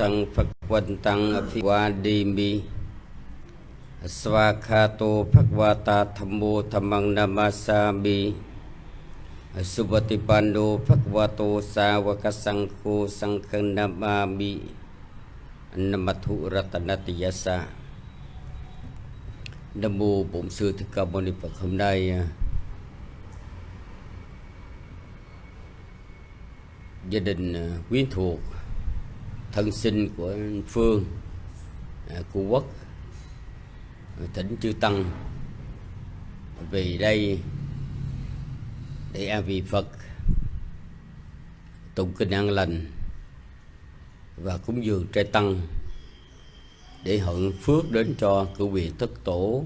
ตังภควันตังอภิวาดีมีสวากาโตภควาตาธรรมโมธรรมังนามาสามีสุปฏิปันโนภควาโตสาวกสังโฆสังฆนามามินมัทุรัตนติยสะนโมผมสื่อถึงกรรมนิปคมได้ gia đình quyến thân sinh của Phương à, của Quốc à, tỉnh chư tăng. Vì đây, để an vị Phật, tụng kinh an lành, và cúng dường trai tăng, để hận phước đến cho cử vị thất tổ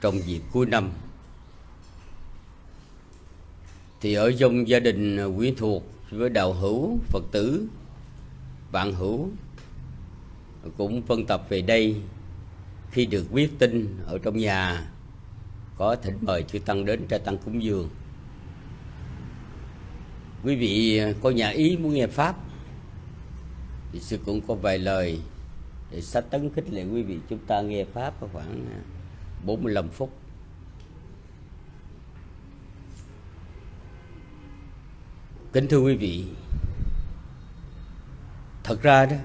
trong dịp cuối năm. Thì ở trong gia đình à, quyến thuộc với đạo hữu phật tử bạn hữu cũng phân tập về đây. Khi được biết tin ở trong nhà, có thỉnh mời chư tăng đến cho tăng cúng dường. Quý vị có nhà ý muốn nghe pháp, thì sư cũng có vài lời để sách tấn khích lệ quý vị chúng ta nghe pháp có khoảng 45 phút. Kính thưa quý vị thật ra đó,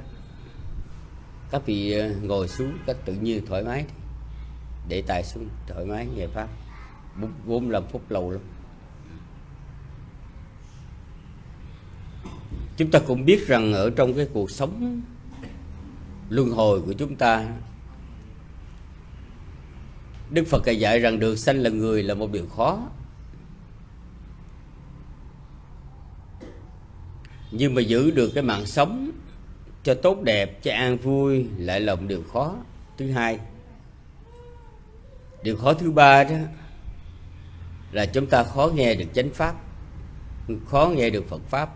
các vị ờ, ngồi xuống các tự nhiên thoải mái để tài xuống thoải mái nghe pháp. Bốn năm phút lâu lắm. Chúng ta cũng biết rằng ở trong cái cuộc sống luân hồi của chúng ta, Đức Phật đã dạy rằng được sanh là người là một điều khó. Nhưng mà giữ được cái mạng sống cho tốt đẹp, cho an vui lại là một điều khó. Thứ hai Điều khó thứ ba đó Là chúng ta khó nghe được chánh pháp Khó nghe được Phật Pháp.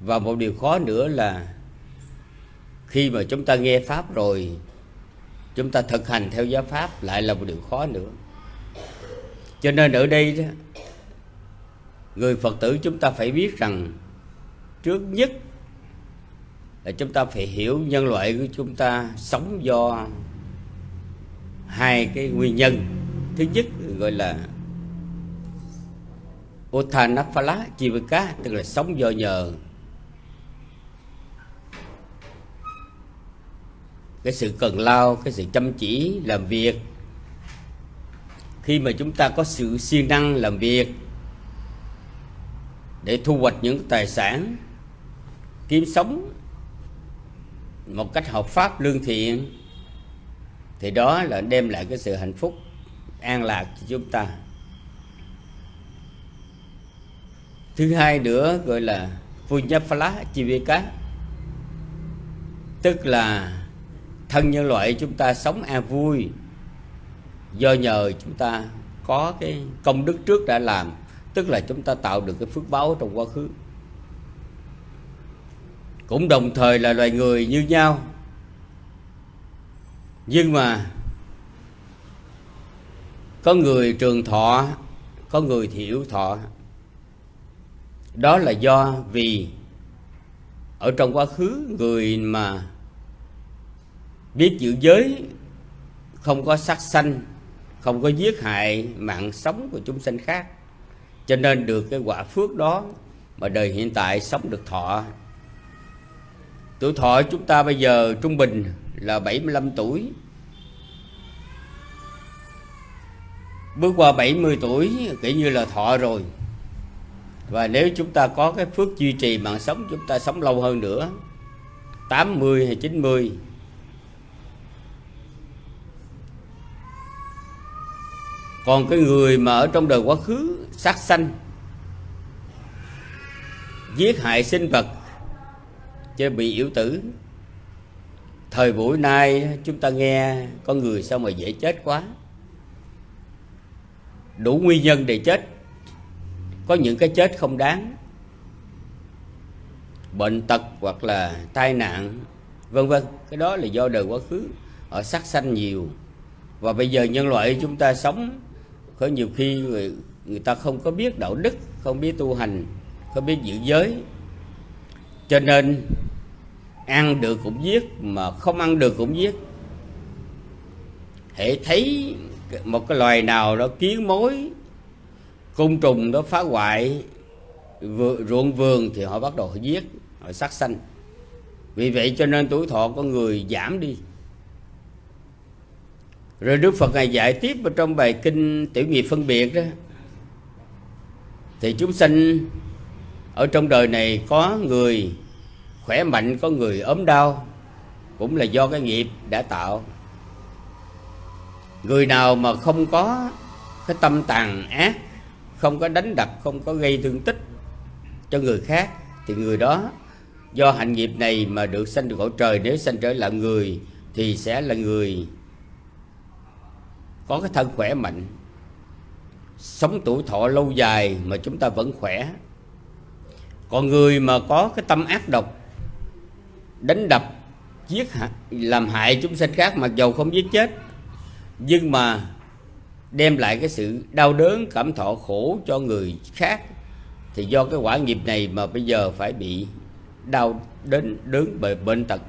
Và một điều khó nữa là khi mà chúng ta nghe pháp rồi chúng ta thực hành theo giáo pháp lại là một điều khó nữa. Cho nên ở đây đó người phật tử chúng ta phải biết rằng trước nhất là chúng ta phải hiểu nhân loại của chúng ta sống do hai cái nguyên nhân. Thứ nhất gọi là Othanaphala Chivika tức là sống do nhờ. Cái sự cần lao, cái sự chăm chỉ làm việc. Khi mà chúng ta có sự siêng năng làm việc để thu hoạch những tài sản, kiếm sống một cách hợp pháp, lương thiện, thì đó là đem lại cái sự hạnh phúc, an lạc cho chúng ta. Thứ hai nữa gọi là Punyaphala Chivika, tức là thân nhân loại chúng ta sống an vui, do nhờ chúng ta có cái công đức trước đã làm, tức là chúng ta tạo được cái phước báo trong quá khứ cũng đồng thời là loài người như nhau. Nhưng mà có người trường thọ, có người thiểu thọ. Đó là do vì ở trong quá khứ người mà biết giữ giới, không có sát sanh, không có giết hại mạng sống của chúng sinh khác. Cho nên được cái quả phước đó mà đời hiện tại sống được thọ tuổi thọ chúng ta bây giờ trung bình là 75 tuổi. Bước qua 70 tuổi kể như là thọ rồi. Và nếu chúng ta có cái phước duy trì mạng sống, chúng ta sống lâu hơn nữa. 80 hay 90 còn cái người mà ở trong đời quá khứ, sát sanh, giết hại sinh vật chứ bị yếu tử. Thời buổi nay chúng ta nghe con người sao mà dễ chết quá. Đủ nguyên nhân để chết. Có những cái chết không đáng. Bệnh tật hoặc là tai nạn vân vân. Cái đó là do đời quá khứ. Ở sát sanh nhiều. Và bây giờ nhân loại chúng ta sống có nhiều khi người, người ta không có biết đạo đức không biết tu hành không biết giữ giới. Cho nên ăn được cũng giết, mà không ăn được cũng giết. Hệ thấy một cái loài nào đó kiến mối, côn trùng đó phá hoại ruộng vườn thì họ bắt đầu họ giết, họ sát sanh. Vì vậy cho nên tuổi thọ con người giảm đi. Rồi đức phật ngài dạy tiếp ở trong bài kinh tiểu nghiệp phân biệt đó. Thì chúng sanh ở trong đời này có người khỏe mạnh, có người ốm đau, cũng là do cái nghiệp đã tạo. Người nào mà không có cái tâm tàn ác, không có đánh đập, không có gây thương tích cho người khác, thì người đó, do hạnh nghiệp này mà được sanh được cõi trời, nếu sanh trở lại người, thì sẽ là người có cái thân khỏe mạnh. Sống tuổi thọ lâu dài mà chúng ta vẫn khỏe. Còn người mà có cái tâm ác độc đánh đập, giết làm hại chúng sanh khác mặc dầu không giết chết. Nhưng mà đem lại cái sự đau đớn, cảm thọ khổ cho người khác, thì do cái quả nghiệp này mà bây giờ phải bị đau đến đớn bởi bệnh tật.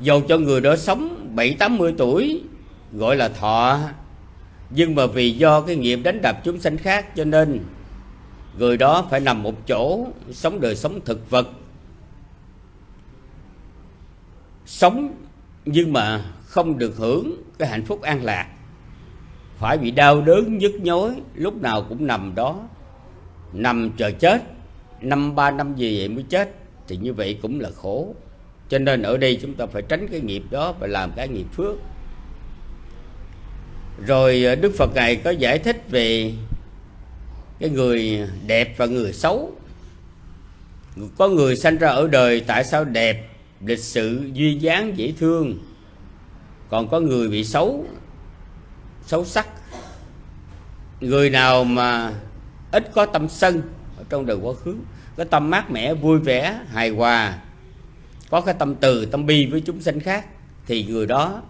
Dầu cho người đó sống bảy, tám mươi tuổi, gọi là thọ, nhưng mà vì do cái nghiệp đánh đập chúng sanh khác cho nên người đó phải nằm một chỗ, sống đời sống thực vật sống nhưng mà không được hưởng cái hạnh phúc an lạc. Phải bị đau đớn, nhức nhối, lúc nào cũng nằm đó. Nằm chờ chết, năm ba năm gì vậy mới chết, thì như vậy cũng là khổ. Cho nên ở đây chúng ta phải tránh cái nghiệp đó và làm cái nghiệp phước. Rồi ờ, đức phật ngài có giải thích về cái người đẹp và người xấu. Có người sanh ra ở đời tại sao đẹp lịch sự duy dáng dễ thương. Còn có người bị xấu xấu sắc. Người nào mà ít có tâm sân ở trong đời quá khứ, có tâm mát mẻ, vui vẻ, hài hòa, có cái tâm từ, tâm bi với chúng sanh khác, thì người đó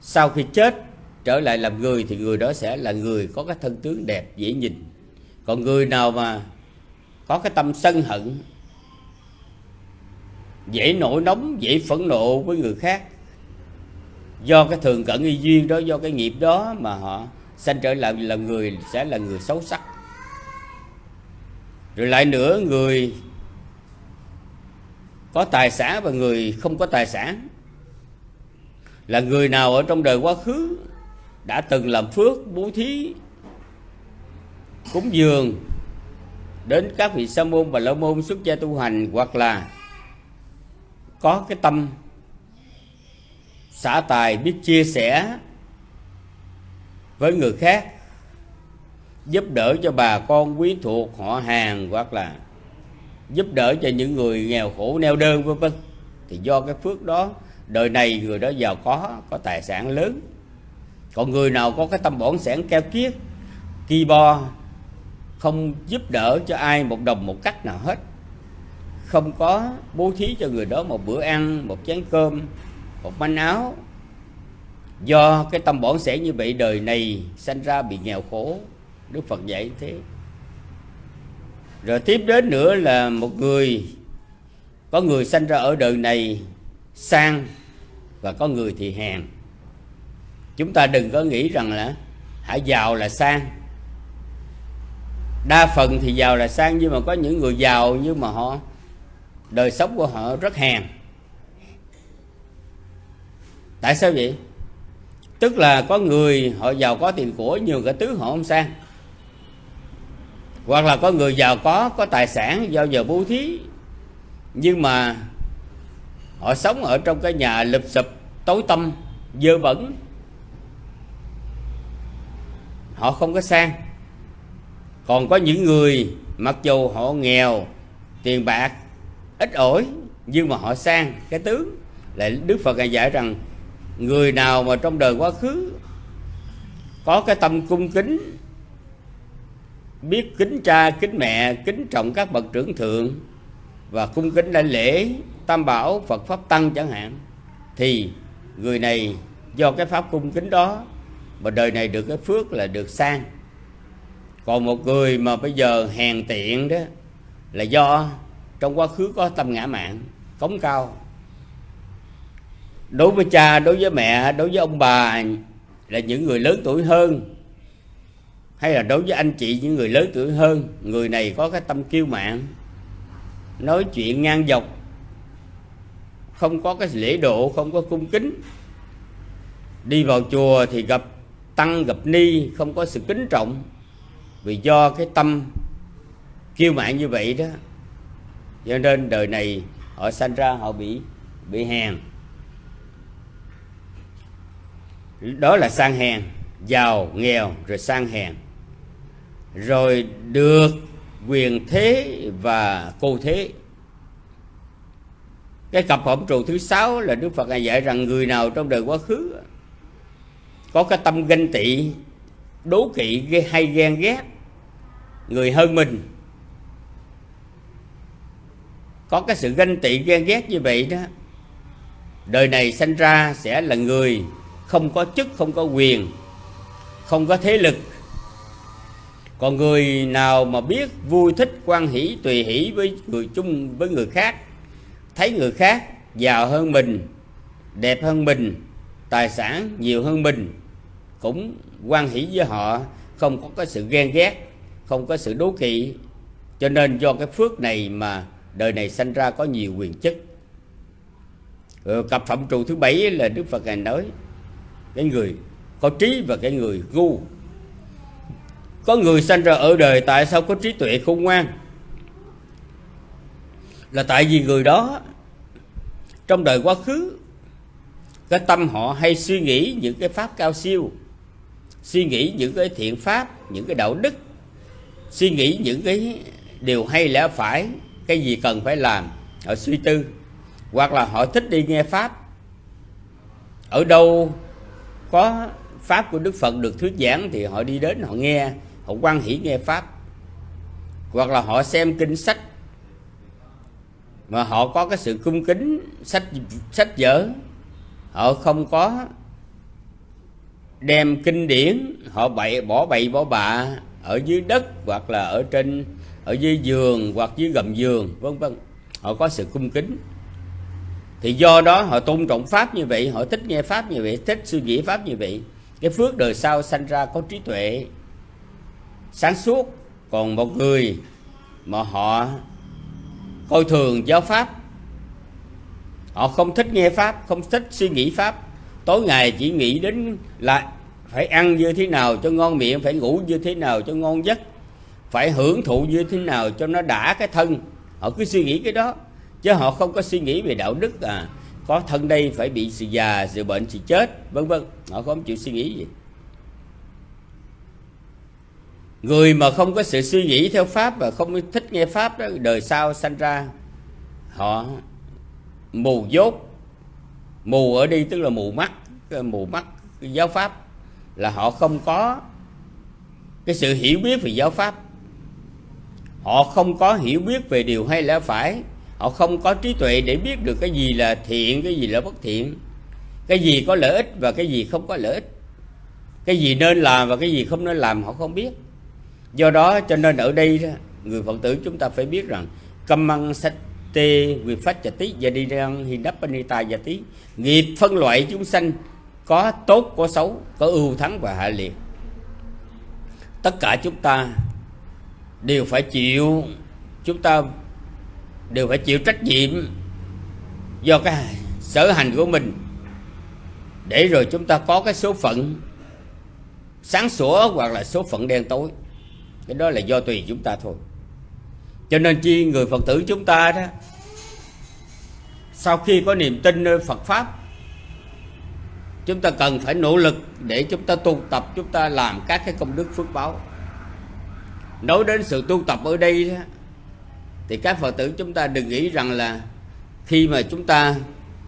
sau khi chết trở lại làm người, thì người đó sẽ là người có cái thân tướng đẹp, dễ nhìn. Còn người nào mà có cái tâm sân hận dễ nổi nóng, dễ phẫn nộ với người khác. Do cái thường cận y duyên đó, do cái nghiệp đó mà họ sanh trở lại là người, sẽ là người xấu sắc. Rồi lại nữa, người có tài sản và người không có tài sản. Là người nào ở trong đời quá khứ đã từng làm phước, bố thí, cúng dường đến các vị sa môn và la môn xuất gia tu hành, hoặc là có cái tâm xả tài biết chia sẻ với người khác, giúp đỡ cho bà con quý thuộc họ hàng hoặc là giúp đỡ cho những người nghèo khổ, neo đơn, vân vân. Thì do cái phước đó, đời này người đó giàu có có tài sản lớn. Còn người nào có cái tâm bổn sản keo kiết, ki bo, không giúp đỡ cho ai một đồng một cách nào hết không có bố thí cho người đó một bữa ăn, một chén cơm, một manh áo. Do cái tâm bổn sẻ như vậy đời này sanh ra bị nghèo khổ, đức phật dạy thế. Rồi tiếp đến nữa là một người, có người sanh ra ở đời này sang và có người thì hèn. Chúng ta đừng có nghĩ rằng là hãy giàu là sang. Đa phần thì giàu là sang, nhưng mà có những người giàu nhưng mà họ đời sống của họ rất hèn. Tại sao vậy? Tức là có người họ giàu có tiền của nhiều cả tứ họ không sang. Hoặc là có người giàu có có tài sản do giờ bố thí. Nhưng mà họ sống ở trong cái nhà lụp sụp, tối tâm dơ bẩn. Họ không có sang. Còn có những người, mặc dù họ nghèo, tiền bạc ít ỏi, nhưng mà họ sang cái tướng. Lại đức phật ngài dạy rằng, người nào mà trong đời quá khứ có cái tâm cung kính, biết kính cha, kính mẹ, kính trọng các bậc trưởng thượng và cung kính đại lễ, tam bảo, phật pháp tăng chẳng hạn, thì người này do cái pháp cung kính đó mà đời này được cái phước là được sang. Còn một người mà bây giờ hèn tiện đó là do trong quá khứ có tâm ngã mạng cống cao. Đối với cha, đối với mẹ, đối với ông bà là những người lớn tuổi hơn, hay là đối với anh chị những người lớn tuổi hơn, người này có cái tâm kiêu mạn, nói chuyện ngang dọc, không có cái lễ độ, không có cung kính. Đi vào chùa thì gặp tăng, gặp ni, không có sự kính trọng, vì do cái tâm kiêu mạn như vậy đó cho nên đời này họ sanh ra họ bị bị hèn. Đó là sang hèn, giàu, nghèo, rồi sang hèn. Rồi được quyền thế và cô thế. Cái cặp phẩm trụ thứ sáu là đức phật dạy rằng người nào trong đời quá khứ có cái tâm ganh tị, đố kỵ hay ghen ghét, người hơn mình có cái sự ganh tị, ghen ghét như vậy đó, đời này sanh ra sẽ là người không có chức, không có quyền, không có thế lực. Còn người nào mà biết vui, thích, quan hỷ, tùy hỷ với người chung, với người khác, thấy người khác giàu hơn mình, đẹp hơn mình, tài sản nhiều hơn mình, cũng quan hỷ với họ, không có cái sự ghen ghét, không có sự đố kỵ. Cho nên do cái phước này mà đời này sanh ra có nhiều quyền chức. Ừ, cặp phẩm trụ thứ bảy là đức phật ngài nói cái người có trí và cái người ngu. Có người sanh ra ở đời tại sao có trí tuệ khôn ngoan? Là tại vì người đó trong đời quá khứ cái tâm họ hay suy nghĩ những cái pháp cao siêu suy nghĩ những cái thiện pháp những cái đạo đức suy nghĩ những cái điều hay lẽ phải cái gì cần phải làm? Họ suy tư. Hoặc là họ thích đi nghe pháp. Ở đâu có pháp của đức phật được thuyết giảng thì họ đi đến, họ nghe, họ quan hỷ nghe pháp. Hoặc là họ xem kinh sách. Mà họ có cái sự cung kính, sách sách vở. Họ không có đem kinh điển, họ bậy bỏ bậy bỏ bạ ở dưới đất hoặc là ở trên ở dưới giường hoặc dưới gầm giường, vân vân. Họ có sự cung kính. Thì do đó họ tôn trọng pháp như vậy, họ thích nghe pháp như vậy, thích suy nghĩ pháp như vậy. Cái phước đời sau sanh ra có trí tuệ, sáng suốt. Còn một người mà họ coi thường giáo pháp, họ không thích nghe pháp, không thích suy nghĩ pháp. Tối ngày chỉ nghĩ đến là phải ăn như thế nào cho ngon miệng, phải ngủ như thế nào cho ngon giấc phải hưởng thụ như thế nào cho nó đã cái thân. Họ cứ suy nghĩ cái đó, chứ họ không có suy nghĩ về đạo đức à. Có thân đây phải bị sự già, sự bệnh, sự chết, vân vân. Họ không chịu suy nghĩ gì. Người mà không có sự suy nghĩ theo pháp và không thích nghe pháp đó, đời sau sanh ra, họ mù dốt. Mù ở đây tức là mù mắt mù mắt giáo pháp, là họ không có cái sự hiểu biết về giáo pháp họ không có hiểu biết về điều hay lẽ phải. Họ không có trí tuệ để biết được cái gì là thiện, cái gì là bất thiện. Cái gì có lợi ích và cái gì không có lợi ích. Cái gì nên làm và cái gì không nên làm họ không biết. Do đó cho nên ở đây người phật tử chúng ta phải biết rằng Cầm măng sách tê quy phát tí và đi răng hi đắp panita và tí nghiệp phân loại chúng sanh có tốt, có xấu, có ưu thắng và hạ liệt. Tất cả chúng ta đều phải chịu. Chúng ta đều phải chịu trách nhiệm do cái sở hành của mình. Để rồi chúng ta có cái số phận sáng sủa hoặc là số phận đen tối. Cái đó là do tùy chúng ta thôi. Cho nên chi người phật tử chúng ta đó, sau khi có niềm tin nơi phật pháp, chúng ta cần phải nỗ lực để chúng ta tu tập, chúng ta làm các cái công đức phước báo nói đến sự tu tập ở đây đó, thì các phật tử chúng ta đừng nghĩ rằng là khi mà chúng ta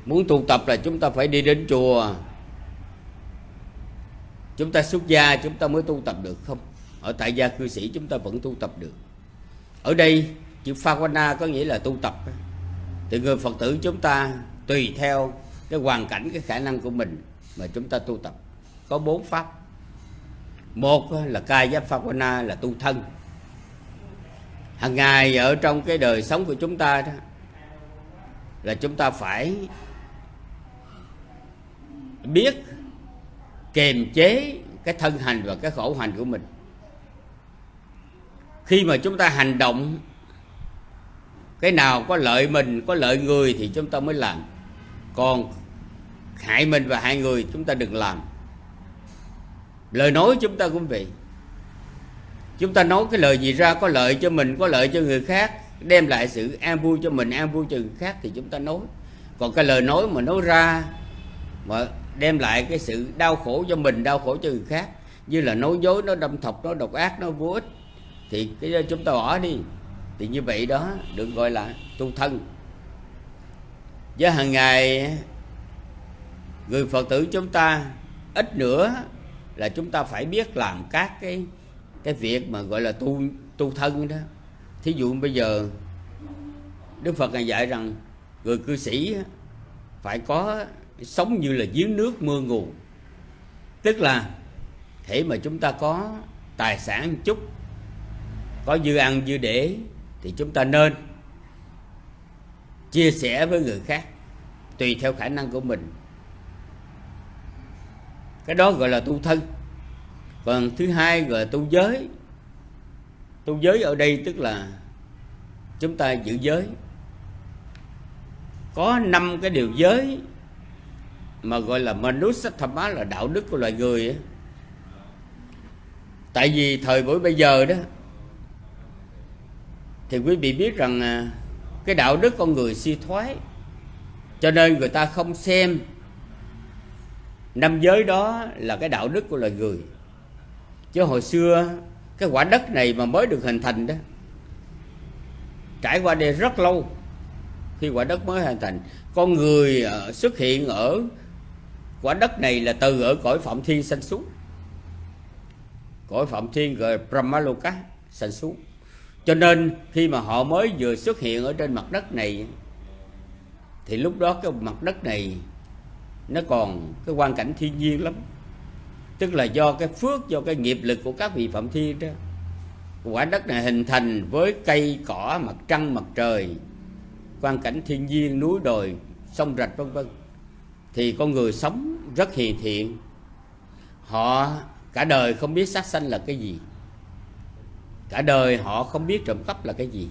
muốn tu tập là chúng ta phải đi đến chùa. Chúng ta xuất gia chúng ta mới tu tập được không? Ở tại gia cư sĩ chúng ta vẫn tu tập được. Ở đây chữ Phawana có nghĩa là tu tập. Thì người Phật tử chúng ta tùy theo cái hoàn cảnh cái khả năng của mình mà chúng ta tu tập. Có bốn pháp. Một là kaya giáp Phawana là tu thân hàng ngày ở trong cái đời sống của chúng ta đó, là chúng ta phải biết kiềm chế cái thân hành và cái khổ hành của mình. Khi mà chúng ta hành động, cái nào có lợi mình, có lợi người thì chúng ta mới làm. Còn hại mình và hại người, chúng ta đừng làm. Lời nói chúng ta cũng vậy chúng ta nói cái lời gì ra có lợi cho mình, có lợi cho người khác, đem lại sự an vui cho mình, an vui cho người khác thì chúng ta nói. Còn cái lời nói mà nói ra mà đem lại cái sự đau khổ cho mình, đau khổ cho người khác, như là nói dối nó đâm thọc nó độc ác nó vô ích, thì cái đó chúng ta bỏ đi. Thì như vậy đó, được gọi là tu thân. Với hàng ngày, người phật tử chúng ta, ít nữa là chúng ta phải biết làm các cái cái việc mà gọi là tu tu thân đó. Thí dụ bây giờ đức phật ngài dạy rằng người cư sĩ phải có sống như là dưới nước mưa nguồn tức là thể mà chúng ta có tài sản chút, có dư ăn dư để thì chúng ta nên chia sẻ với người khác tùy theo khả năng của mình. Cái đó gọi là tu thân còn thứ hai gọi là tu giới. Tu giới ở đây tức là chúng ta giữ giới. Có năm cái điều giới mà gọi là manusathama là đạo đức của loài người ấy. tại vì thời buổi bây giờ đó, thì quý vị biết rằng à, cái đạo đức con người suy thoái. Cho nên người ta không xem năm giới đó là cái đạo đức của loài người chứ hồi xưa, cái quả đất này mà mới được hình thành đó, trải qua đây rất lâu, khi quả đất mới hình thành, con người ờ, xuất hiện ở quả đất này là từ ở cõi phạm thiên sanh xuống. Cõi phạm thiên rồi brahmaloka sanh xuống. Cho nên, khi mà họ mới vừa xuất hiện ở trên mặt đất này, thì lúc đó cái mặt đất này nó còn, cái quan cảnh thiên nhiên lắm tức là do cái phước, do cái nghiệp lực của các vị phạm thiên đó. Quả đất này hình thành với cây cỏ, mặt trăng, mặt trời quan cảnh thiên nhiên, núi đồi, sông rạch, vân vân. Thì con người sống rất hiền thiện. Họ cả đời không biết sát sanh là cái gì. Cả đời họ không biết trộm cắp là cái gì.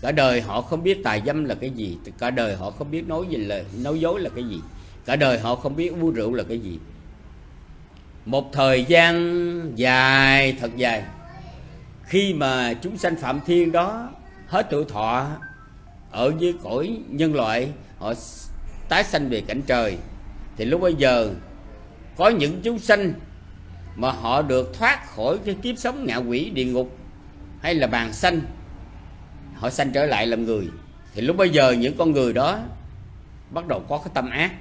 Cả đời họ không biết tài dâm là cái gì. Cả đời họ không biết nói gì là, nói dối là cái gì. Cả đời họ không biết uống rượu là cái gì một thời gian dài, thật dài. Khi mà chúng sanh phạm thiên đó hết tuổi thọ, ở dưới cõi nhân loại, họ tái sanh về cảnh trời, thì lúc bây giờ có những chúng sanh mà họ được thoát khỏi cái kiếp sống ngạ quỷ, địa ngục hay là bàn sanh, họ sanh trở lại làm người. Thì lúc bây giờ những con người đó bắt đầu có cái tâm ác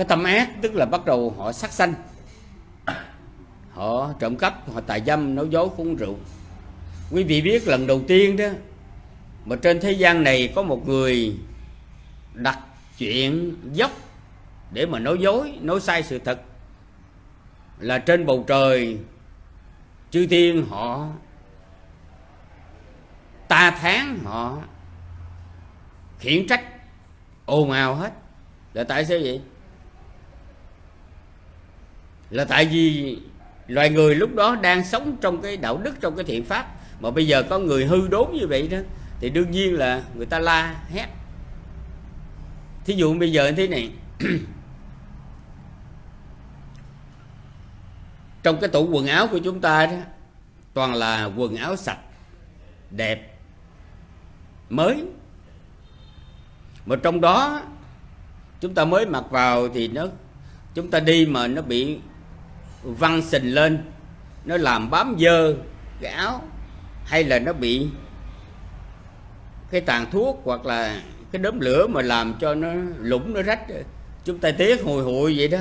cái tâm ác, tức là bắt đầu họ sát sanh. Họ trộm cắp, họ tài dâm nói dối uống rượu. Quý vị biết lần đầu tiên đó, mà trên thế gian này có một người đặt chuyện dốc để mà nói dối nói sai sự thật. Là trên bầu trời, chư thiên họ, ta tháng họ, khiển trách, ồn ào hết. Là tại sao vậy? Là tại vì loài người lúc đó đang sống trong cái đạo đức, trong cái thiện pháp. Mà bây giờ có người hư đốn như vậy đó, thì đương nhiên là người ta la hét. Thí dụ bây giờ như thế này. Trong cái tủ quần áo của chúng ta đó, toàn là quần áo sạch, đẹp, mới. Mà trong đó, chúng ta mới mặc vào thì nó, chúng ta đi mà nó bị văng sình lên. Nó làm bám dơ cái áo, hay là nó bị cái tàn thuốc, hoặc là cái đốm lửa mà làm cho nó lũng nó rách. Chúng ta tiếc hồi hụi vậy đó.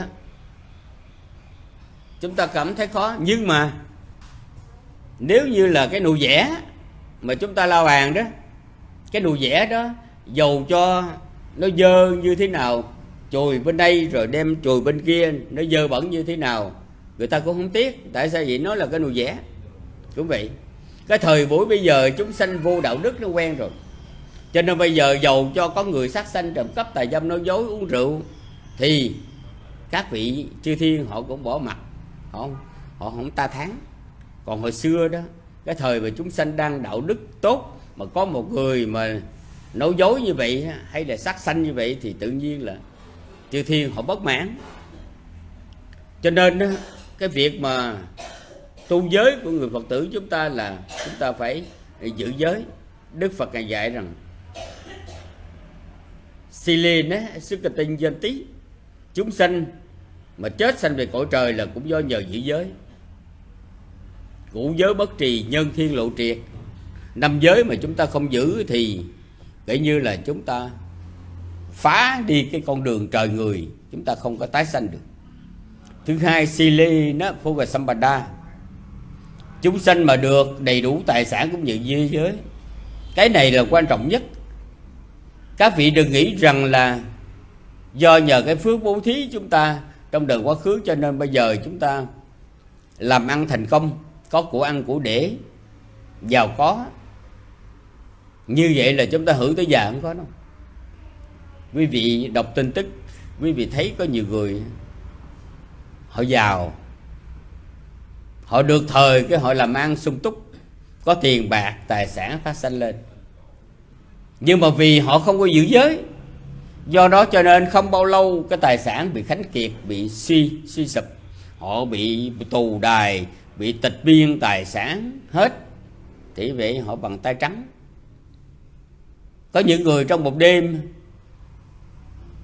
Chúng ta cảm thấy khó. Nhưng mà nếu như là cái nụ vẽ mà chúng ta lao bàn đó, cái nụ vẽ đó dầu cho nó dơ như thế nào chùi bên đây rồi đem chùi bên kia, nó dơ bẩn như thế nào người ta cũng không tiếc. Tại sao vậy? Nó là cái nụ vẽ cũng vậy cái thời buổi bây giờ chúng sanh vô đạo đức nó quen rồi. Cho nên bây giờ giàu cho có người sát sanh trộm cắp tài dâm nói dối uống rượu thì các vị chư thiên họ cũng bỏ mặt. Họ không họ không ta thắng còn hồi xưa đó cái thời mà chúng sanh đang đạo đức tốt mà có một người mà nói dối như vậy hay là sát sanh như vậy thì tự nhiên là chư thiên họ bất mãn. Cho nên đó, cái việc mà tu giới của người phật tử chúng ta là chúng ta phải giữ giới. Đức phật ngài dạy rằng Silin á, sức tinh dân tí chúng sanh mà chết sanh về cõi trời là cũng do nhờ giữ giới. Ngũ giới bất trì nhân thiên lộ triệt. Năm giới mà chúng ta không giữ thì kể như là chúng ta phá đi cái con đường trời người chúng ta không có tái sanh được thứ hai sili nó phu và sampada chúng sanh mà được đầy đủ tài sản cũng như thế giới. Cái này là quan trọng nhất. Các vị đừng nghĩ rằng là do nhờ cái phước bố thí chúng ta trong đời quá khứ cho nên bây giờ chúng ta làm ăn thành công, có của ăn của để, giàu có. Như vậy là chúng ta hưởng tới già không có đâu. Quý vị đọc tin tức, quý vị thấy có nhiều người họ giàu. Họ được thời cái họ làm ăn sung túc, có tiền, bạc, tài sản phát sanh lên. Nhưng mà vì họ không có giữ giới, do đó cho nên không bao lâu cái tài sản bị khánh kiệt, bị suy suy sụp. Họ bị tù đài, bị tịch biên tài sản hết, thì vậy họ bằng tay trắng. Có những người trong một đêm,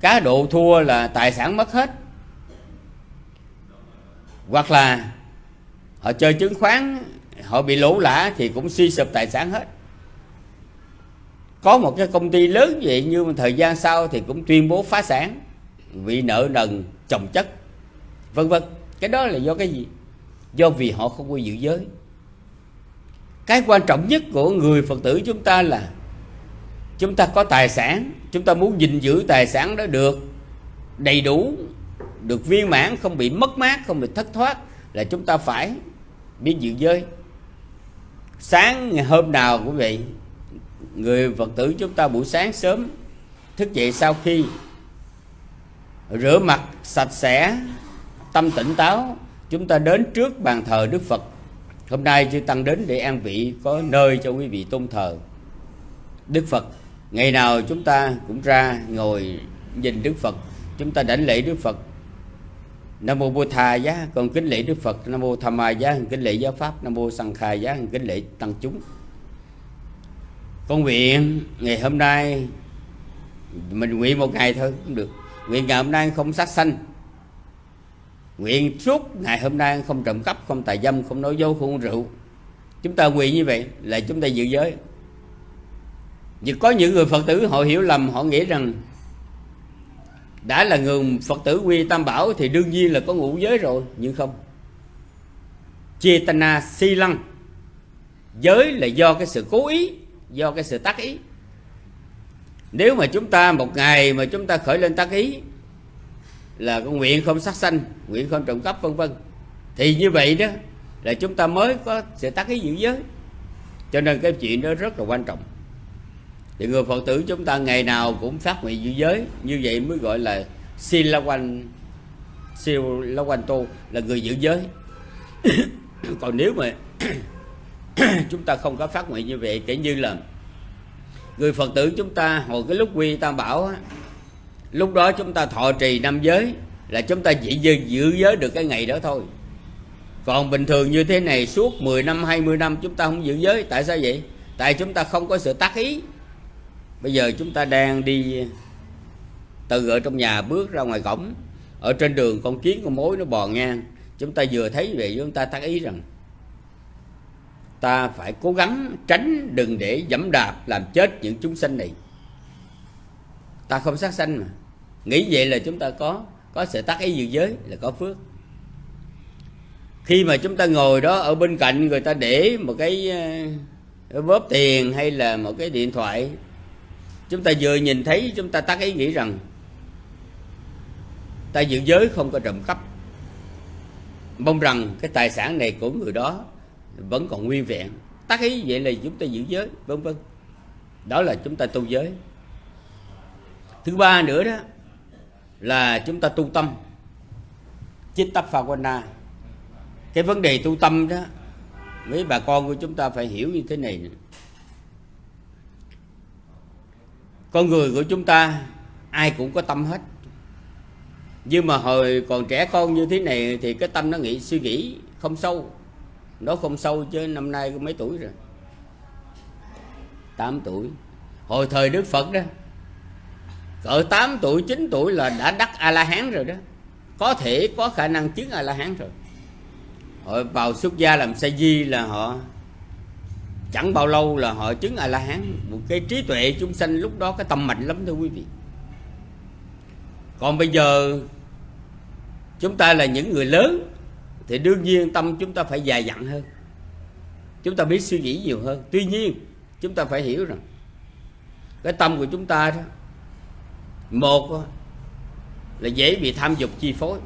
cá độ thua là tài sản mất hết hoặc là họ chơi chứng khoán, họ bị lỗ lã thì cũng suy sụp tài sản hết. Có một cái công ty lớn vậy nhưng mà thời gian sau thì cũng tuyên bố phá sản vì nợ nần, chồng chất, vân vân. Cái đó là do cái gì? Do vì họ không có giữ giới. Cái quan trọng nhất của người phật tử chúng ta là chúng ta có tài sản, chúng ta muốn gìn giữ tài sản đó được đầy đủ được viên mãn, không bị mất mát, không bị thất thoát, là chúng ta phải biết giữ giới. Sáng ngày hôm nào quý vị, người phật tử chúng ta buổi sáng sớm thức dậy sau khi rửa mặt sạch sẽ, tâm tỉnh táo, chúng ta đến trước bàn thờ đức phật. Hôm nay chư tăng đến để an vị, có nơi cho quý vị tôn thờ đức phật. Ngày nào chúng ta cũng ra ngồi nhìn đức phật. Chúng ta đảnh lễ đức phật nam mô bồ thà giá, con kính lễ đức phật. Nam mô tham ma giá kính lễ giáo pháp. Nam mô sằng khai giá kính lễ tăng chúng. Con nguyện ngày hôm nay, mình nguyện một ngày thôi cũng được. Nguyện ngày hôm nay không sát sanh. Nguyện suốt ngày hôm nay không trộm cắp, không tài dâm, không nói dối, không uống rượu. Chúng ta nguyện như vậy là chúng ta giữ giới. Vì có những người phật tử họ hiểu lầm, họ nghĩ rằng đã là người phật tử quy tam bảo thì đương nhiên là có ngũ giới rồi, nhưng không. Chetana si lăng. Giới là do cái sự cố ý, do cái sự tác ý. Nếu mà chúng ta một ngày mà chúng ta khởi lên tác ý, là con nguyện không sát sanh, nguyện không trộm cắp, vân vân. Thì như vậy đó, là chúng ta mới có sự tác ý giữ giới. Cho nên cái chuyện đó rất là quan trọng thì người phật tử chúng ta ngày nào cũng phát nguyện giữ giới. Như vậy mới gọi là siêu la quanh siêu la quanh tu là người giữ giới. Còn nếu mà chúng ta không có phát nguyện như vậy kể như là người phật tử chúng ta hồi cái lúc quy tam bảo á, lúc đó chúng ta thọ trì năm giới là chúng ta chỉ giữ giới được cái ngày đó thôi. Còn bình thường như thế này suốt 10 năm 20 năm chúng ta không giữ giới tại sao vậy? Tại chúng ta không có sự tác ý bây giờ chúng ta đang đi từ ở trong nhà bước ra ngoài cổng. Ở trên đường con kiến con mối nó bò ngang. Chúng ta vừa thấy vậy chúng ta tác ý rằng ta phải cố gắng tránh đừng để dẫm đạp làm chết những chúng sinh này. Ta không sát sanh mà. Nghĩ vậy là chúng ta có có sự tác ý dự giới, là có phước. Khi mà chúng ta ngồi đó ở bên cạnh người ta để một cái ờ, bóp tiền hay là một cái điện thoại chúng ta vừa nhìn thấy, chúng ta tác ý nghĩ rằng ta giữ giới không có trộm cắp, mong rằng cái tài sản này của người đó vẫn còn nguyên vẹn. Tác ý vậy là chúng ta giữ giới, vân vân. Đó là chúng ta tu giới. Thứ ba nữa đó là chúng ta tu tâm. Chitta phawana cái vấn đề tu tâm đó, mấy bà con của chúng ta phải hiểu như thế này con người của chúng ta, ai cũng có tâm hết. Nhưng mà hồi còn trẻ con như thế này thì cái tâm nó nghĩ, suy nghĩ không sâu. Nó không sâu chứ năm nay có mấy tuổi rồi? 8 tuổi. Hồi thời đức phật đó, cỡ 8 tuổi 9 tuổi là đã đắc a la hán rồi đó. Có thể có khả năng chứng a la hán rồi. Họ vào xuất gia làm sa di là họ chẳng bao lâu là họ chứng a la hán một cái trí tuệ chúng sanh lúc đó cái tâm mạnh lắm thưa quý vị. Còn bây giờ chúng ta là những người lớn thì đương nhiên tâm chúng ta phải dài dặn hơn. Chúng ta biết suy nghĩ nhiều hơn. Tuy nhiên, chúng ta phải hiểu rằng cái tâm của chúng ta đó, một là dễ bị tham dục chi phối.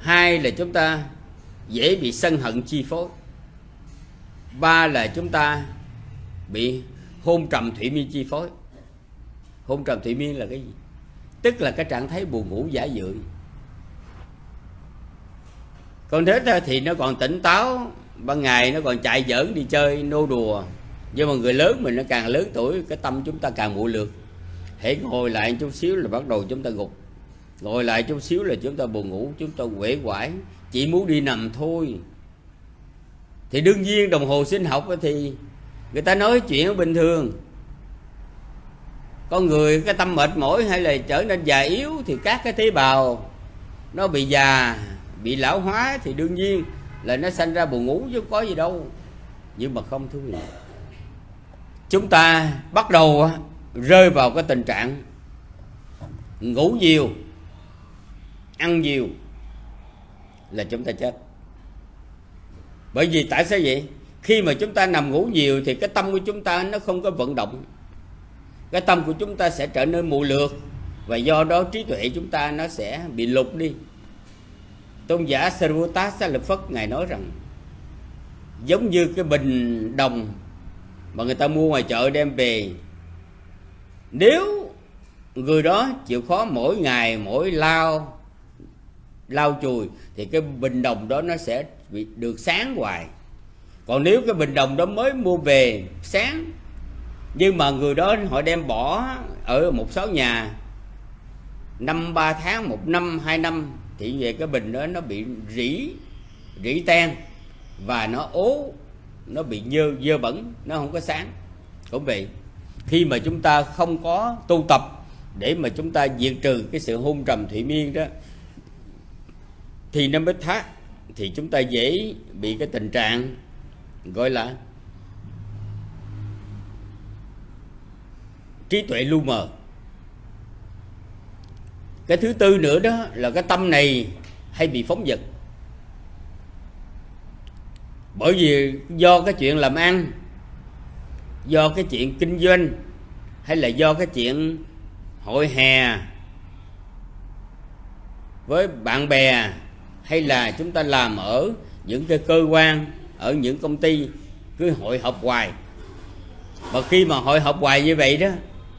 Hai là chúng ta dễ bị sân hận chi phối ba là chúng ta bị hôn trầm thủy miên chi phối. Hôn trầm thủy miên là cái gì? Tức là cái trạng thái buồn ngủ giả dưỡng còn thế thì nó còn tỉnh táo, ban ngày nó còn chạy giỡn đi chơi, nô đùa. Nhưng mà người lớn mình nó càng lớn tuổi, cái tâm chúng ta càng muội lược. Hãy ngồi lại chút xíu là bắt đầu chúng ta gục. Ngồi lại chút xíu là chúng ta buồn ngủ, chúng ta quể quải chỉ muốn đi nằm thôi thì đương nhiên đồng hồ sinh học thì người ta nói chuyện bình thường. Con người cái tâm mệt mỏi hay là trở nên già yếu thì các cái tế bào nó bị già, bị lão hóa thì đương nhiên là nó sanh ra buồn ngủ chứ có gì đâu. Nhưng mà không thú vị, chúng ta bắt đầu rơi vào cái tình trạng ngủ nhiều, ăn nhiều là chúng ta chết bởi vì tại sao vậy? Khi mà chúng ta nằm ngủ nhiều thì cái tâm của chúng ta nó không có vận động. Cái tâm của chúng ta sẽ trở nên mù lược và do đó trí tuệ chúng ta nó sẽ bị lục đi. Tôn giả Sarvata Lực Phất ngài nói rằng, giống như cái bình đồng mà người ta mua ngoài chợ đem về, nếu người đó chịu khó mỗi ngày, mỗi lao lao chùi thì cái bình đồng đó nó sẽ được sáng hoài. Còn nếu cái bình đồng đó mới mua về sáng, nhưng mà người đó họ đem bỏ ở một số nhà, năm ba tháng, một năm, hai năm, thì về cái bình đó nó bị rỉ rỉ tan, và nó ố, nó bị dơ dơ bẩn, nó không có sáng. Cũng vậy, khi mà chúng ta không có tu tập để mà chúng ta diệt trừ cái sự hung trầm thủy miên đó, thì nó mới thác thì chúng ta dễ bị cái tình trạng gọi là trí tuệ lu mờ. Cái thứ tư nữa đó là cái tâm này hay bị phóng dật bởi vì do cái chuyện làm ăn, do cái chuyện kinh doanh, hay là do cái chuyện hội hè với bạn bè hay là chúng ta làm ở những cái cơ quan, ở những công ty, cứ hội họp hoài. Và khi mà hội họp hoài như vậy đó,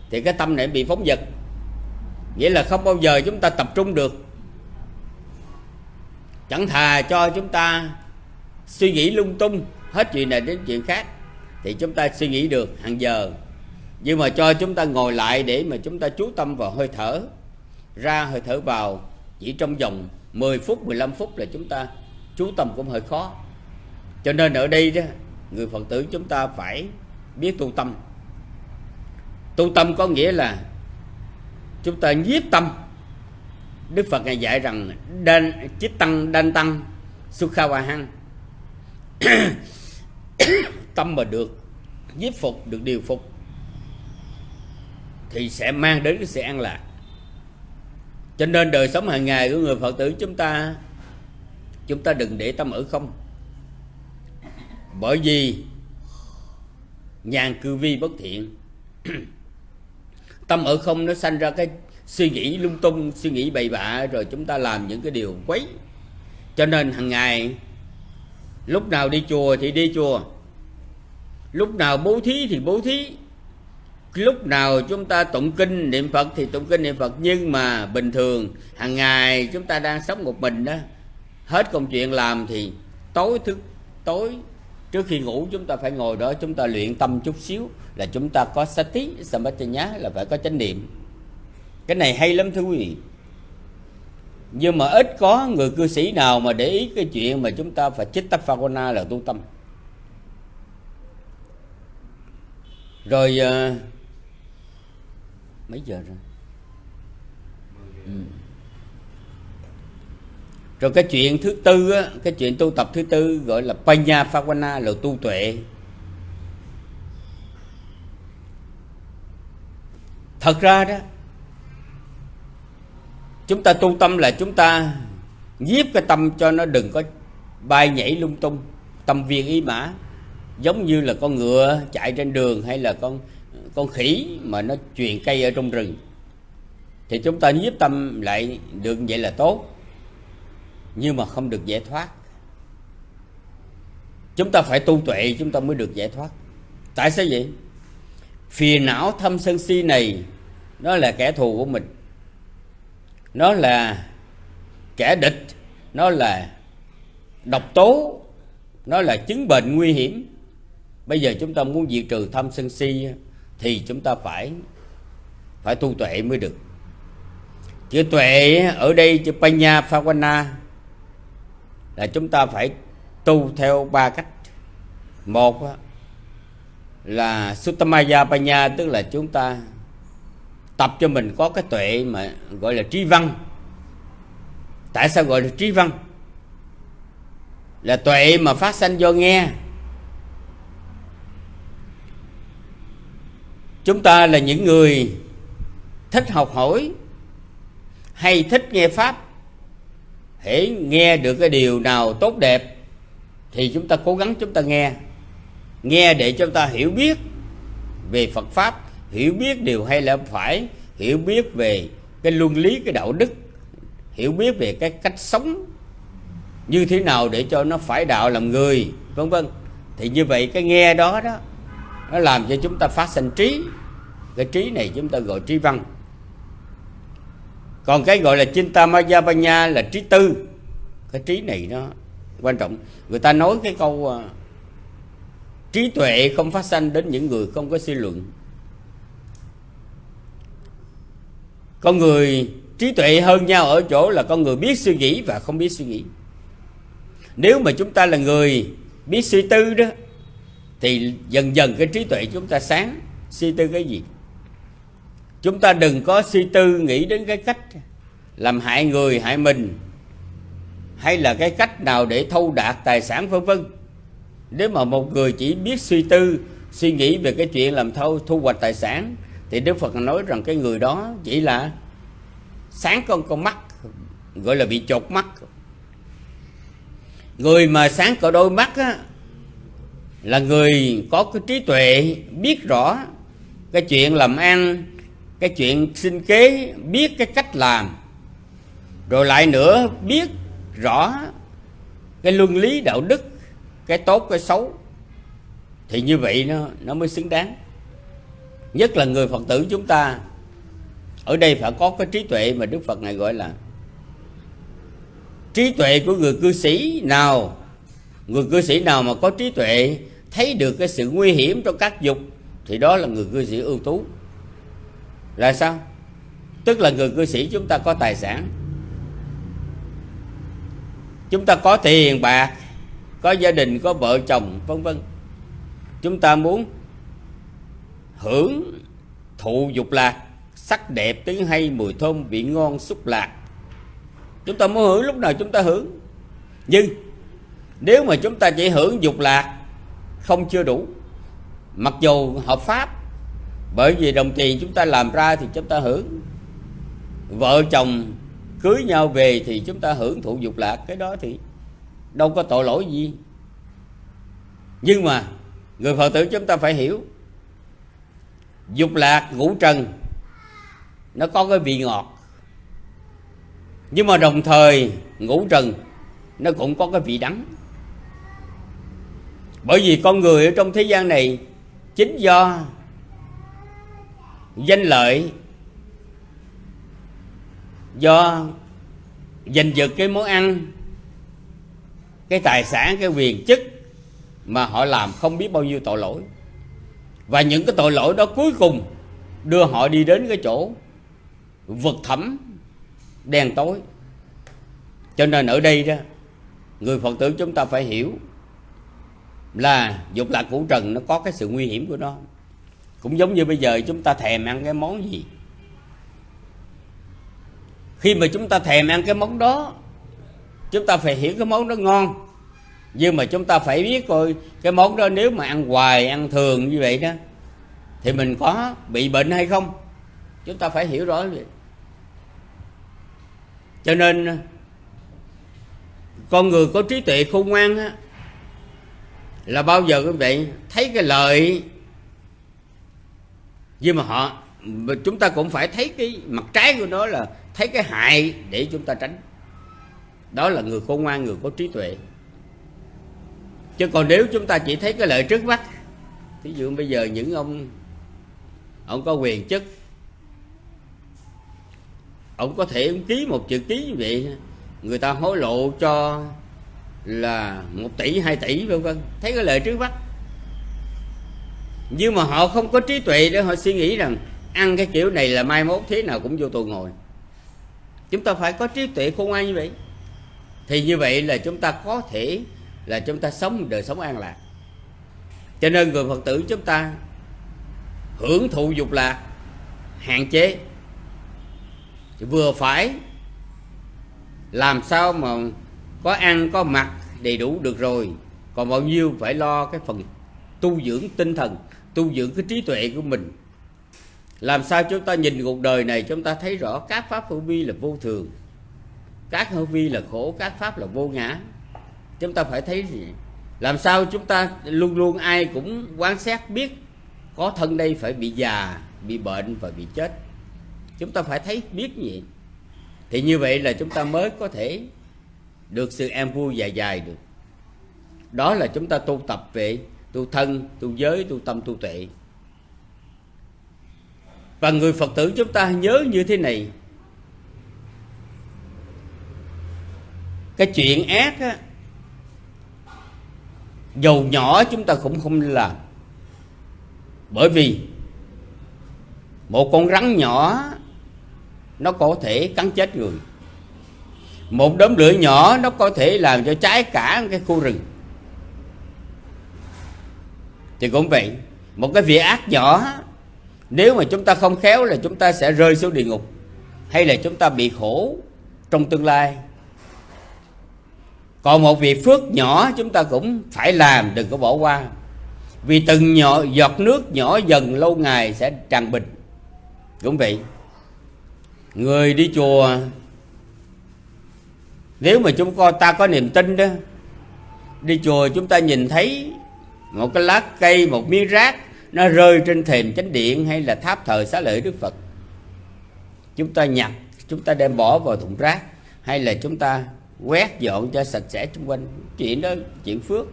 thì cái tâm này bị phóng dật. Nghĩa là không bao giờ chúng ta tập trung được. Chẳng thà cho chúng ta suy nghĩ lung tung, hết chuyện này đến chuyện khác, thì chúng ta suy nghĩ được hàng giờ. Nhưng mà cho chúng ta ngồi lại để mà chúng ta chú tâm vào hơi thở, ra hơi thở vào chỉ trong vòng 10 phút 15 phút là chúng ta, chú tâm cũng hơi khó. Cho nên ở đây đó, người phật tử chúng ta phải biết tu tâm. Tu tâm có nghĩa là chúng ta nhiếp tâm. Đức phật ngài dạy rằng, đan chít tăng, đan tăng sukha wa hăng tâm mà được nhiếp phục, được điều phục, thì sẽ mang đến cái sự an lạc cho nên đời sống hàng ngày của người phật tử chúng ta chúng ta đừng để tâm ở không. Bởi vì nhàn cư vi bất thiện. Tâm ở không nó sanh ra cái suy nghĩ lung tung, suy nghĩ bậy bạ, rồi chúng ta làm những cái điều quấy. Cho nên hàng ngày, lúc nào đi chùa thì đi chùa, lúc nào bố thí thì bố thí lúc nào chúng ta tụng kinh niệm phật thì tụng kinh niệm phật. Nhưng mà bình thường hàng ngày chúng ta đang sống một mình đó hết công chuyện làm thì tối thức tối trước khi ngủ chúng ta phải ngồi đó chúng ta luyện tâm chút xíu là chúng ta có sati nhá là phải có chánh niệm. Cái này hay lắm thưa quý vị. Nhưng mà ít có người cư sĩ nào mà để ý cái chuyện mà chúng ta phải chích tắp phagona là tu tâm. Rồi uh, mấy giờ rồi? Ừ. rồi cái chuyện thứ tư á, cái chuyện tu tập thứ tư gọi là panya phagona là tu tuệ. Thật ra đó chúng ta tu tâm là chúng ta nhiếp cái tâm cho nó đừng có bay nhảy lung tung. Tâm viên ý mã giống như là con ngựa chạy trên đường hay là con con khỉ mà nó truyền cây ở trong rừng. Thì chúng ta nhiếp tâm lại được vậy là tốt, nhưng mà không được giải thoát. Chúng ta phải tu tuệ, chúng ta mới được giải thoát. Tại sao vậy? Phiền não thâm sân si này, nó là kẻ thù của mình. Nó là kẻ địch, nó là độc tố, nó là chứng bệnh nguy hiểm. Bây giờ chúng ta muốn diệt trừ thâm sân si thì chúng ta phải phải tu tuệ mới được. Chữ tuệ ở đây, chữ panya phawana là chúng ta phải tu theo ba cách. Một là Suttamaya Panya, tức là chúng ta tập cho mình có cái tuệ mà gọi là trí văn. Tại sao gọi là trí văn? Là tuệ mà phát sanh do nghe. Chúng ta là những người thích học hỏi, hay thích nghe pháp. Hễ nghe được cái điều nào tốt đẹp, thì chúng ta cố gắng chúng ta nghe. Nghe để chúng ta hiểu biết về phật pháp, hiểu biết điều hay là phải, hiểu biết về cái luân lý, cái đạo đức, hiểu biết về cái cách sống như thế nào để cho nó phải đạo làm người, vân vân. Thì như vậy cái nghe đó đó nó làm cho chúng ta phát sinh trí. Cái trí này chúng ta gọi trí văn. Còn cái gọi là Chinta Mayavanya là trí tư. Cái trí này nó quan trọng. Người ta nói cái câu uh, trí tuệ không phát sanh đến những người không có suy luận. Con người trí tuệ hơn nhau ở chỗ là con người biết suy nghĩ và không biết suy nghĩ. Nếu mà chúng ta là người biết suy tư đó thì dần dần cái trí tuệ chúng ta sáng suy tư cái gì? Chúng ta đừng có suy tư nghĩ đến cái cách làm hại người hại mình hay là cái cách nào để thâu đạt tài sản vân vân. Nếu mà một người chỉ biết suy tư suy nghĩ về cái chuyện làm thâu thu hoạch tài sản thì đức phật nói rằng cái người đó chỉ là sáng con con mắt gọi là bị chột mắt. Người mà sáng có đôi mắt á, là người có cái trí tuệ, biết rõ cái chuyện làm ăn, cái chuyện sinh kế, biết cái cách làm. Rồi lại nữa, biết rõ cái luân lý đạo đức, cái tốt, cái xấu. Thì như vậy nó nó mới xứng đáng. Nhất là người phật tử chúng ta, ở đây phải có cái trí tuệ mà đức phật này gọi là trí tuệ của người cư sĩ nào. Người cư sĩ nào mà có trí tuệ thấy được cái sự nguy hiểm trong các dục, thì đó là người cư sĩ ưu tú. Là sao? Tức là người cư sĩ chúng ta có tài sản. Chúng ta có tiền, bạc, có gia đình, có vợ chồng, vân vân. Chúng ta muốn hưởng thụ dục lạc, sắc đẹp tiếng hay mùi thơm vị ngon xúc lạc. Chúng ta muốn hưởng, lúc nào chúng ta hưởng. Nhưng nếu mà chúng ta chỉ hưởng dục lạc không chưa đủ. Mặc dù hợp pháp, bởi vì đồng tiền chúng ta làm ra thì chúng ta hưởng. Vợ chồng cưới nhau về thì chúng ta hưởng thụ dục lạc, cái đó thì đâu có tội lỗi gì. Nhưng mà người phật tử chúng ta phải hiểu, dục lạc ngũ trần, nó có cái vị ngọt. Nhưng mà đồng thời ngũ trần, nó cũng có cái vị đắng bởi vì con người ở trong thế gian này chính do danh lợi, do giành giật cái món ăn, cái tài sản, cái quyền chức mà họ làm không biết bao nhiêu tội lỗi. Và những cái tội lỗi đó cuối cùng đưa họ đi đến cái chỗ vực thẳm, đen tối. Cho nên ở đây đó, người phật tử chúng ta phải hiểu là dục lạc củ trần, nó có cái sự nguy hiểm của nó. Cũng giống như bây giờ chúng ta thèm ăn cái món gì. Khi mà chúng ta thèm ăn cái món đó, chúng ta phải hiểu cái món đó ngon. Nhưng mà chúng ta phải biết coi, cái món đó nếu mà ăn hoài, ăn thường như vậy đó, thì mình có bị bệnh hay không? Chúng ta phải hiểu rõ vậy. Cho nên, con người có trí tuệ khôn ngoan á là bao giờ quý vị thấy cái lợi nhưng mà họ, chúng ta cũng phải thấy cái mặt trái của nó là thấy cái hại để chúng ta tránh. Đó là người khôn ngoan, người có trí tuệ. Chứ còn nếu chúng ta chỉ thấy cái lợi trước mắt ví dụ bây giờ những ông ông có quyền chức, ông có thể ông ký một chữ ký như vậy, người ta hối lộ cho là một tỷ, hai tỷ, vân vân. Thấy cái lợi trước mắt. Nhưng mà họ không có trí tuệ để họ suy nghĩ rằng ăn cái kiểu này là mai mốt thế nào cũng vô tù ngồi. Chúng ta phải có trí tuệ khôn ngoan như vậy. Thì như vậy là chúng ta có thể là chúng ta sống đời sống an lạc. Cho nên người phật tử chúng ta hưởng thụ dục lạc, hạn chế. Vừa phải làm sao mà có ăn, có mặc đầy đủ được rồi. Còn bao nhiêu phải lo cái phần tu dưỡng tinh thần, tu dưỡng cái trí tuệ của mình. Làm sao chúng ta nhìn cuộc đời này, chúng ta thấy rõ các pháp hữu vi là vô thường, các hữu vi là khổ, các pháp là vô ngã. Chúng ta phải thấy gì? Làm sao chúng ta luôn luôn ai cũng quan sát biết có thân đây phải bị già, bị bệnh và bị chết. Chúng ta phải thấy biết gì thì như vậy là chúng ta mới có thể được sự an vui dài dài được. Đó là chúng ta tu tập về tu thân, tu giới, tu tâm, tu tuệ. Và người phật tử chúng ta nhớ như thế này. Cái chuyện ác á, dầu nhỏ chúng ta cũng không làm. Bởi vì một con rắn nhỏ, nó có thể cắn chết người một đốm lửa nhỏ nó có thể làm cho cháy cả cái khu rừng. Thì cũng vậy, một cái việc ác nhỏ, nếu mà chúng ta không khéo là chúng ta sẽ rơi xuống địa ngục, hay là chúng ta bị khổ trong tương lai. Còn một việc phước nhỏ chúng ta cũng phải làm, đừng có bỏ qua. Vì từng nhỏ, giọt nước nhỏ dần lâu ngày sẽ tràn bình. Cũng vậy, người đi chùa nếu mà chúng ta có niềm tin đó, đi chùa chúng ta nhìn thấy một cái lá cây, một miếng rác, nó rơi trên thềm chánh điện hay là tháp thờ xá lợi đức phật. Chúng ta nhặt, chúng ta đem bỏ vào thùng rác hay là chúng ta quét dọn cho sạch sẽ xung quanh. Chuyện đó, chuyện phước.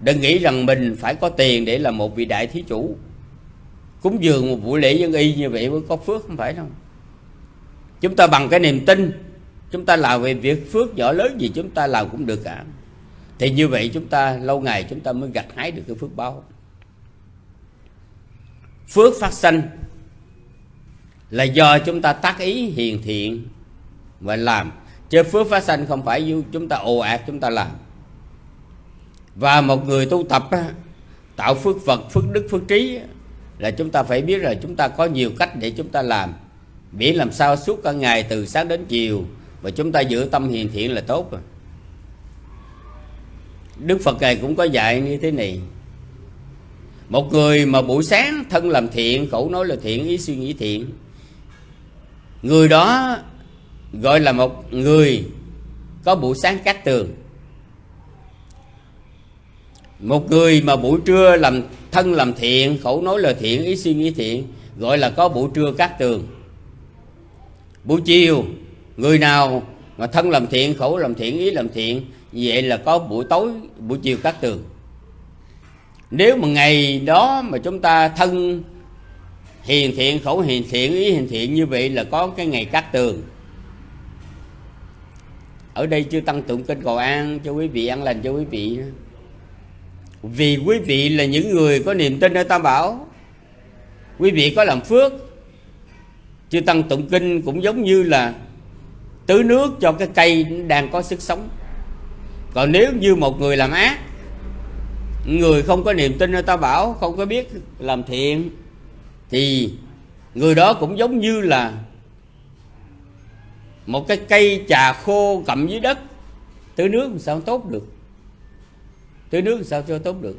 Đừng nghĩ rằng mình phải có tiền để là một vị đại thí chủ. Cúng dường một buổi lễ dân y như vậy mới có phước không phải đâu. Chúng ta bằng cái niềm tin chúng ta làm về việc phước nhỏ lớn gì chúng ta làm cũng được cả. Thì như vậy chúng ta lâu ngày chúng ta mới gặt hái được cái phước báo. Phước phát sanh là do chúng ta tác ý hiền thiện và làm. Chứ phước phát sanh không phải chúng ta ồ ạt chúng ta làm. Và một người tu tập tạo phước vật, phước đức, phước trí là chúng ta phải biết là chúng ta có nhiều cách để chúng ta làm. Miễn làm sao suốt cả ngày từ sáng đến chiều và chúng ta giữ tâm hiền thiện là tốt rồi. Đức Phật Ngài cũng có dạy như thế này. Một người mà buổi sáng thân làm thiện Khẩu nói là thiện, ý suy nghĩ thiện Người đó gọi là một người có buổi sáng cát tường. Một người mà buổi trưa làm thân làm thiện Khẩu nói là thiện, ý suy nghĩ thiện Gọi là có buổi trưa cát tường. Buổi chiều Người nào mà thân làm thiện, khẩu làm thiện, ý làm thiện vậy là có buổi tối buổi chiều cắt tường. Nếu mà ngày đó mà chúng ta thân hiền thiện khẩu hiền thiện ý hiền thiện như vậy là có cái ngày cắt tường. Ở đây chưa tăng tụng kinh cầu an cho quý vị ăn lành cho quý vị vì quý vị là những người có niềm tin ở tam bảo. Quý vị có làm phước. Chưa tăng tụng kinh cũng giống như là tưới nước cho cái cây đang có sức sống. Còn nếu như một người làm ác, người không có niềm tin ở ta bảo, không có biết làm thiện, thì người đó cũng giống như là một cái cây trà khô cầm dưới đất. Tưới nước sao tốt được? Tưới nước sao cho tốt được?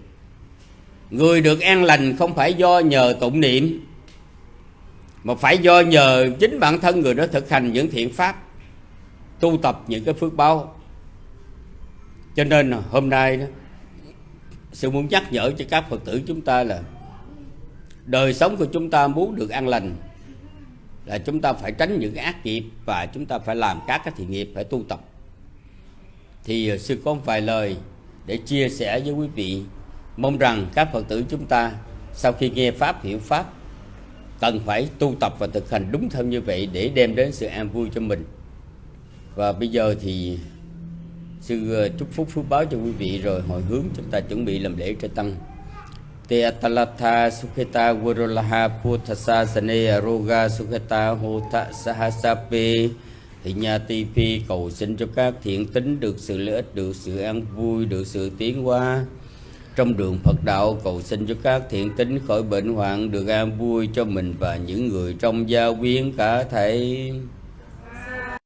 Người được an lành không phải do nhờ tụng niệm, mà phải do nhờ chính bản thân người đó thực hành những thiện pháp tu tập những cái phước báo. Cho nên hôm nay đó sư muốn nhắc nhở cho các phật tử chúng ta là đời sống của chúng ta muốn được an lành là chúng ta phải tránh những cái ác nghiệp và chúng ta phải làm các cái thiện nghiệp, phải tu tập. Thì sư có một vài lời để chia sẻ với quý vị. Mong rằng các phật tử chúng ta sau khi nghe pháp, hiểu pháp, cần phải tu tập và thực hành đúng theo như vậy để đem đến sự an vui cho mình và bây giờ thì sư ờ, chúc phúc phước báo cho quý vị rồi hồi hướng chúng ta chuẩn bị làm lễ cho tăng. Te atalatha sukheta gurulaha puthasa sane aroga sukheta hota sahasape thì nhà cầu xin cho các thiện tính được sự lợi ích, được sự an vui, được sự tiến hóa. Trong đường Phật đạo, cầu xin cho các thiện tính khỏi bệnh hoạn, được an vui cho mình và những người trong gia quyến cả thể